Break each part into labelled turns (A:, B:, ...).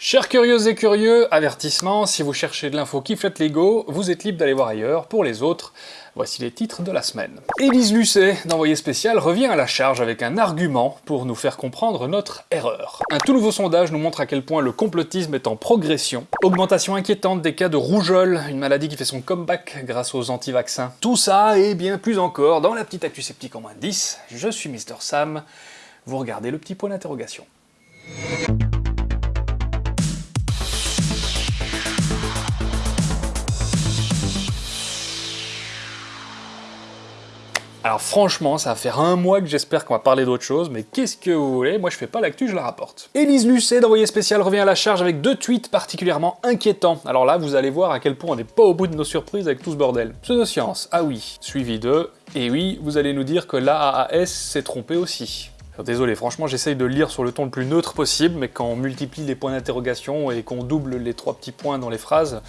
A: Chers curieuses et curieux, avertissement, si vous cherchez de l'info qui flotte l'ego, vous êtes libre d'aller voir ailleurs. Pour les autres, voici les titres de la semaine. Élise Lucet, d'Envoyé spécial, revient à la charge avec un argument pour nous faire comprendre notre erreur. Un tout nouveau sondage nous montre à quel point le complotisme est en progression. Augmentation inquiétante des cas de rougeole, une maladie qui fait son comeback grâce aux anti-vaccins. Tout ça et bien plus encore dans la petite actu sceptique en moins de 10. Je suis Mister Sam. Vous regardez le petit point d'interrogation. Alors franchement, ça va faire un mois que j'espère qu'on va parler d'autre chose, mais qu'est-ce que vous voulez? Moi je fais pas l'actu, je la rapporte. Élise Lucet d'Envoyé Spécial revient à la charge avec deux tweets particulièrement inquiétants. Alors là, vous allez voir à quel point on n'est pas au bout de nos surprises avec tout ce bordel. Pseudoscience, ah oui, suivi de... Et oui, vous allez nous dire que l'AAS s'est trompé aussi. Désolé, franchement, j'essaye de lire sur le ton le plus neutre possible, mais quand on multiplie les points d'interrogation et qu'on double les trois petits points dans les phrases,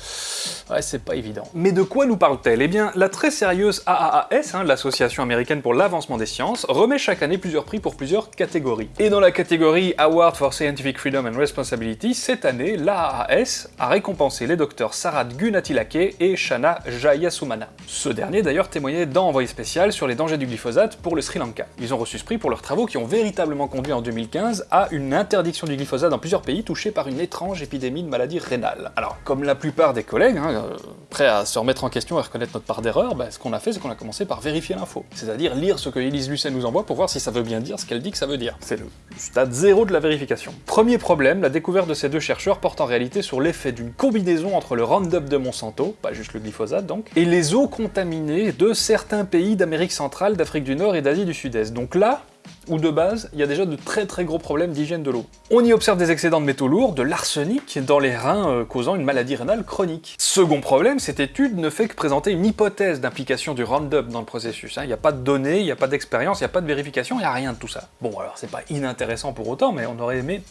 A: ouais, c'est pas évident. Mais de quoi nous parle-t-elle? Eh bien, la très sérieuse AAAS, hein, l'Association américaine pour l'avancement des sciences, remet chaque année plusieurs prix pour plusieurs catégories. Et dans la catégorie Award for Scientific Freedom and Responsibility, cette année, l'AAAS a récompensé les docteurs Sarat Gunatilake et Shana Jayasumana. Ce dernier d'ailleurs témoignait dans Envoyé spécial sur les dangers du glyphosate pour le Sri Lanka. Ils ont reçu ce prix pour leurs travaux qui ont véritablement conduit en 2015 à une interdiction du glyphosate dans plusieurs pays touchés par une étrange épidémie de maladie rénale. Alors, comme la plupart des collègues, hein, euh, prêts à se remettre en question et reconnaître notre part d'erreur, bah, ce qu'on a fait, c'est qu'on a commencé par vérifier l'info. C'est-à-dire lire ce que Elise Lucet nous envoie pour voir si ça veut bien dire ce qu'elle dit que ça veut dire. C'est le stade zéro de la vérification. Premier problème, la découverte de ces deux chercheurs porte en réalité sur l'effet d'une combinaison entre le Roundup de Monsanto, pas juste le glyphosate donc, et les eaux contaminées de certains pays d'Amérique centrale, d'Afrique du Nord et d'Asie du Sud-Est. Donc là, où de base, il y a déjà de très très gros problèmes d'hygiène de l'eau. On y observe des excédents de métaux lourds, de l'arsenic dans les reins euh, causant une maladie rénale chronique. Second problème, cette étude ne fait que présenter une hypothèse d'implication du Roundup dans le processus. Hein. Il n'y a pas de données, il n'y a pas d'expérience, il n'y a pas de vérification, il n'y a rien de tout ça. Bon alors c'est pas inintéressant pour autant, mais on aurait aimé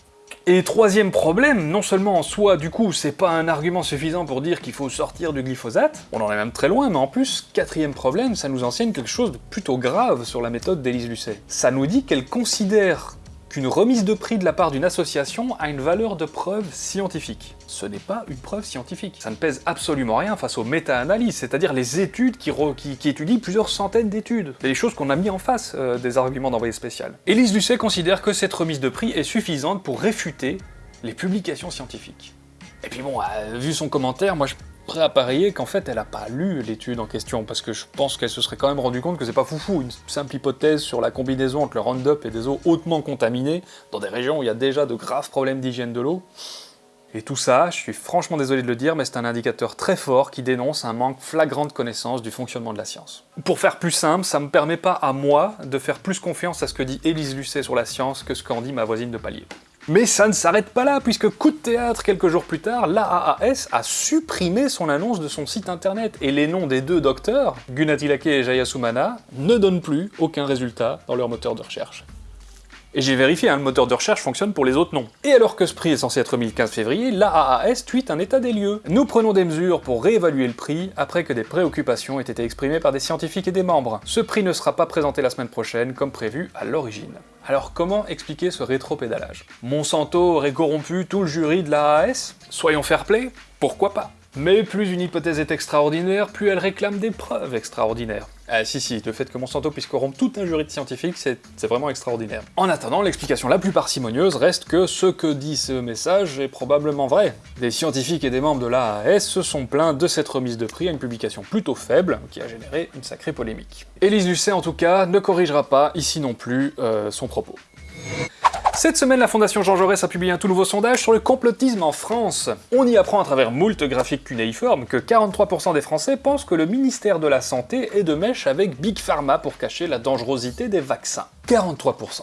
A: et troisième problème, non seulement en soi, du coup, c'est pas un argument suffisant pour dire qu'il faut sortir du glyphosate, on en est même très loin, mais en plus, quatrième problème, ça nous enseigne quelque chose de plutôt grave sur la méthode d'Élise Lucet. Ça nous dit qu'elle considère qu'une remise de prix de la part d'une association a une valeur de preuve scientifique. Ce n'est pas une preuve scientifique. Ça ne pèse absolument rien face aux méta-analyses, c'est-à-dire les études qui, étudient plusieurs centaines d'études. Des choses qu'on a mis en face euh, des arguments d'envoyé spécial. Élise Lucet considère que cette remise de prix est suffisante pour réfuter les publications scientifiques. Et puis bon, euh, vu son commentaire, moi je prêt à parier qu'en fait elle a pas lu l'étude en question, parce que je pense qu'elle se serait quand même rendu compte que c'est pas foufou, une simple hypothèse sur la combinaison entre le Roundup et des eaux hautement contaminées, dans des régions où il y a déjà de graves problèmes d'hygiène de l'eau. Et tout ça, je suis franchement désolé de le dire, mais c'est un indicateur très fort qui dénonce un manque flagrant de connaissance du fonctionnement de la science. Pour faire plus simple, ça me permet pas à moi de faire plus confiance à ce que dit Élise Lucet sur la science que ce qu'en dit ma voisine de palier. Mais ça ne s'arrête pas là, puisque coup de théâtre, quelques jours plus tard, l'AAS a supprimé son annonce de son site internet, et les noms des deux docteurs, Gunatilake et Jayasumana, ne donnent plus aucun résultat dans leur moteur de recherche. Et j'ai vérifié, hein, le moteur de recherche fonctionne pour les autres noms. Et alors que ce prix est censé être remis le 15 février, l'AAS tweet un état des lieux. Nous prenons des mesures pour réévaluer le prix après que des préoccupations aient été exprimées par des scientifiques et des membres. Ce prix ne sera pas présenté la semaine prochaine comme prévu à l'origine. Alors comment expliquer ce rétro-pédalage? Monsanto aurait corrompu tout le jury de l'AAS Soyons fair-play Pourquoi pas? Mais plus une hypothèse est extraordinaire, plus elle réclame des preuves extraordinaires. Ah si si, le fait que Monsanto puisse corrompre tout un jury de scientifiques, c'est vraiment extraordinaire. En attendant, l'explication la plus parcimonieuse reste que ce que dit ce message est probablement vrai. Des scientifiques et des membres de l'AAS se sont plaints de cette remise de prix à une publication plutôt faible, qui a généré une sacrée polémique. Élise Lucet, en tout cas, ne corrigera pas, ici non plus, euh, son propos. Cette semaine, la Fondation Jean Jaurès a publié un tout nouveau sondage sur le complotisme en France. On y apprend à travers moult graphiques cunéiformes que 43% des Français pensent que le ministère de la Santé est de mèche avec Big Pharma pour cacher la dangerosité des vaccins. 43%.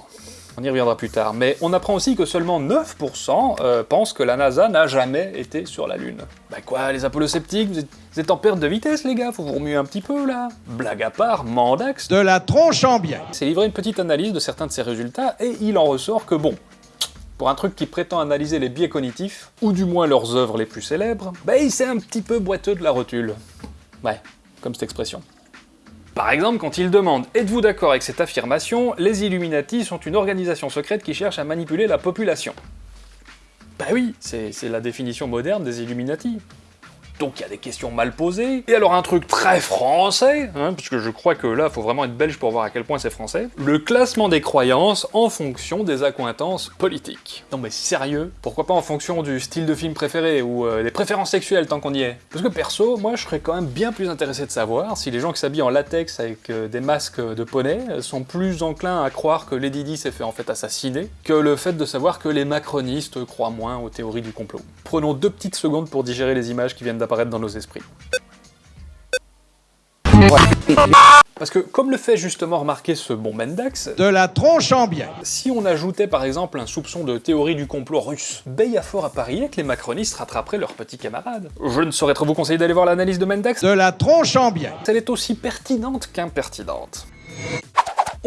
A: On y reviendra plus tard, mais on apprend aussi que seulement 9% euh, pensent que la NASA n'a jamais été sur la Lune. Bah quoi, les apollo-sceptiques, vous, êtes, en perte de vitesse les gars, faut vous remuer un petit peu là Blague à part, Mandax...
B: De la tronche en bien
A: C'est livré une petite analyse de certains de ces résultats, et il en ressort que bon, pour un truc qui prétend analyser les biais cognitifs, ou du moins leurs œuvres les plus célèbres, bah il s'est un petit peu boiteux de la rotule. Ouais, comme cette expression. Par exemple, quand il demande « Êtes-vous d'accord avec cette affirmation Les Illuminati sont une organisation secrète qui cherche à manipuler la population ». Bah oui, c'est la définition moderne des Illuminati donc il y a des questions mal posées. Et alors un truc très français, hein, puisque je crois que là, faut vraiment être belge pour voir à quel point c'est français, le classement des croyances en fonction des accointances politiques. Non mais sérieux? Pourquoi pas en fonction du style de film préféré, ou euh, des préférences sexuelles tant qu'on y est? Parce que perso, moi je serais quand même bien plus intéressé de savoir si les gens qui s'habillent en latex avec euh, des masques de poney sont plus enclins à croire que Lady Di s'est fait en fait assassiner, que le fait de savoir que les macronistes croient moins aux théories du complot. Prenons deux petites secondes pour digérer les images qui viennent apparaître dans nos esprits. Parce que, comme le fait justement remarquer ce bon Mendax...
B: De la tronche en bien
A: Si on ajoutait par exemple un soupçon de théorie du complot russe, ben y a fort à parier que les macronistes rattraperaient leurs petits camarades. Je ne saurais trop vous conseiller d'aller voir l'analyse de Mendax.
B: De la tronche en bien
A: Elle est aussi pertinente qu'impertinente.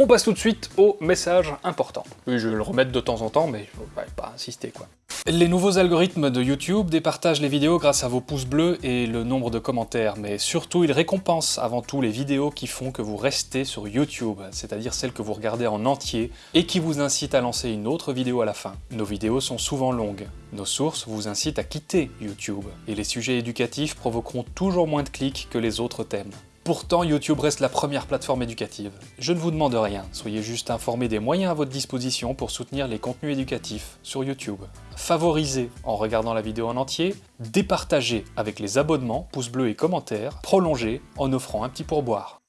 A: On passe tout de suite au message important. Oui, je vais le remettre de temps en temps, mais je vais pas insister quoi. Les nouveaux algorithmes de YouTube départagent les vidéos grâce à vos pouces bleus et le nombre de commentaires, mais surtout ils récompensent avant tout les vidéos qui font que vous restez sur YouTube, c'est-à-dire celles que vous regardez en entier, et qui vous incitent à lancer une autre vidéo à la fin. Nos vidéos sont souvent longues, nos sources vous incitent à quitter YouTube, et les sujets éducatifs provoqueront toujours moins de clics que les autres thèmes. Pourtant, YouTube reste la première plateforme éducative. Je ne vous demande rien, soyez juste informés des moyens à votre disposition pour soutenir les contenus éducatifs sur YouTube. Favorisez en regardant la vidéo en entier, départagez avec les abonnements, pouces bleus et commentaires, prolongez en offrant un petit pourboire.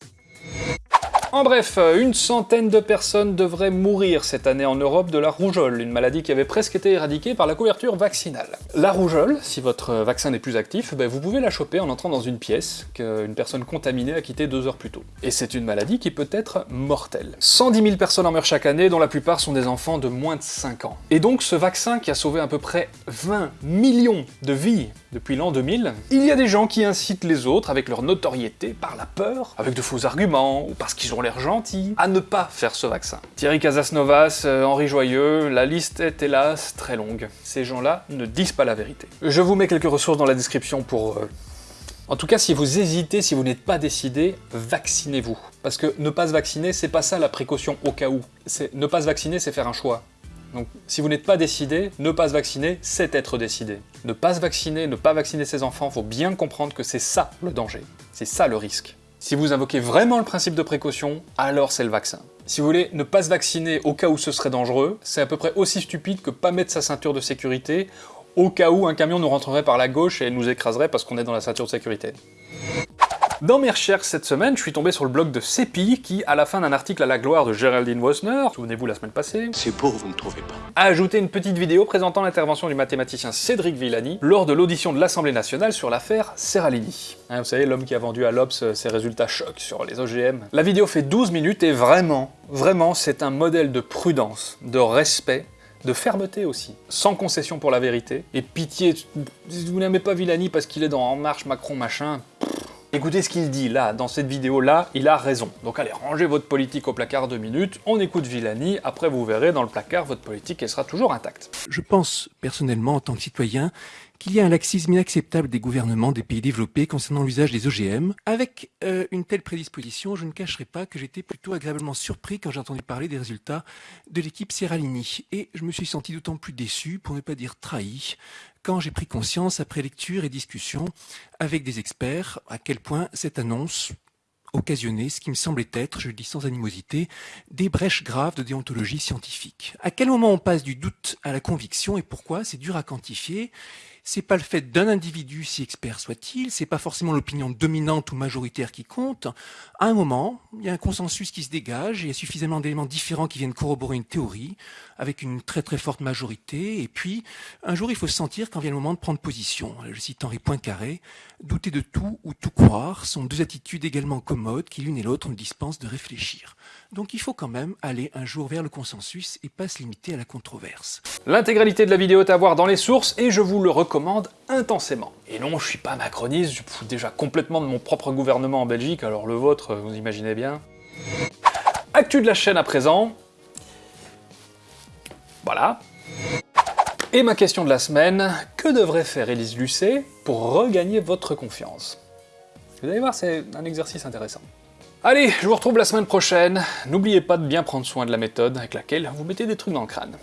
A: En bref, une centaine de personnes devraient mourir cette année en Europe de la rougeole, une maladie qui avait presque été éradiquée par la couverture vaccinale. La rougeole, si votre vaccin n'est plus actif, ben, vous pouvez la choper en entrant dans une pièce qu'une personne contaminée a quittée deux heures plus tôt. Et c'est une maladie qui peut être mortelle. 110 000 personnes en meurent chaque année, dont la plupart sont des enfants de moins de 5 ans. Et donc ce vaccin qui a sauvé à peu près 20 millions de vies depuis l'an 2000, il y a des gens qui incitent les autres avec leur notoriété par la peur, avec de faux arguments, ou parce qu'ils ont l'air gentils, à ne pas faire ce vaccin. Thierry Casasnovas, euh, Henri Joyeux, la liste est hélas très longue. Ces gens-là ne disent pas la vérité. Je vous mets quelques ressources dans la description pour... Euh, en tout cas, si vous hésitez, si vous n'êtes pas décidé, vaccinez-vous. Parce que ne pas se vacciner, c'est pas ça la précaution au cas où. Ne pas se vacciner, c'est faire un choix. Donc si vous n'êtes pas décidé, ne pas se vacciner, c'est être décidé. Ne pas se vacciner, ne pas vacciner ses enfants, faut bien comprendre que c'est ça le danger. C'est ça le risque. Si vous invoquez vraiment le principe de précaution, alors c'est le vaccin. Si vous voulez ne pas se vacciner au cas où ce serait dangereux, c'est à peu près aussi stupide que pas mettre sa ceinture de sécurité au cas où un camion nous rentrerait par la gauche et nous écraserait parce qu'on est dans la ceinture de sécurité. Dans mes recherches cette semaine, je suis tombé sur le blog de CEPI qui, à la fin d'un article à la gloire de Geraldine Wosner, souvenez-vous la semaine passée,
C: c'est beau, vous ne trouvez pas,
A: a ajouté une petite vidéo présentant l'intervention du mathématicien Cédric Villani lors de l'audition de l'Assemblée nationale sur l'affaire Serralini. Hein, vous savez, l'homme qui a vendu à l'Obs ses résultats chocs sur les OGM. La vidéo fait 12 minutes et vraiment, vraiment, c'est un modèle de prudence, de respect de fermeté aussi, sans concession pour la vérité, et pitié, vous n'aimez pas Villani parce qu'il est dans En Marche, Macron, machin, Écoutez ce qu'il dit là, dans cette vidéo-là, il a raison. Donc allez, rangez votre politique au placard deux minutes, on écoute Villani, après vous verrez dans le placard, votre politique, elle sera toujours intacte.
D: Je pense, personnellement, en tant que citoyen, qu'il y a un laxisme inacceptable des gouvernements des pays développés concernant l'usage des OGM. Avec euh, une telle prédisposition, je ne cacherai pas que j'étais plutôt agréablement surpris quand j'ai entendu parler des résultats de l'équipe Serralini. Et je me suis senti d'autant plus déçu, pour ne pas dire trahi, quand j'ai pris conscience, après lecture et discussion avec des experts, à quel point cette annonce occasionnait ce qui me semblait être, je le dis sans animosité, des brèches graves de déontologie scientifique. À quel moment on passe du doute à la conviction et pourquoi C'est dur à quantifier c'est pas le fait d'un individu, si expert soit-il, c'est pas forcément l'opinion dominante ou majoritaire qui compte. À un moment, il y a un consensus qui se dégage, il y a suffisamment d'éléments différents qui viennent corroborer une théorie, avec une très très forte majorité, et puis un jour il faut se sentir quand vient le moment de prendre position. Je cite Henri Poincaré, douter de tout ou tout croire sont deux attitudes également commodes qui l'une et l'autre nous dispensent de réfléchir. Donc il faut quand même aller un jour vers le consensus et pas se limiter à la controverse.
A: L'intégralité de la vidéo est à voir dans les sources et je vous le intensément. Et non, je suis pas macroniste, je fous déjà complètement de mon propre gouvernement en Belgique, alors le vôtre, vous imaginez bien. Actu de la chaîne à présent. Voilà. Et ma question de la semaine, que devrait faire Élise Lucet pour regagner votre confiance? Vous allez voir, c'est un exercice intéressant. Allez, je vous retrouve la semaine prochaine. N'oubliez pas de bien prendre soin de la méthode avec laquelle vous mettez des trucs dans le crâne.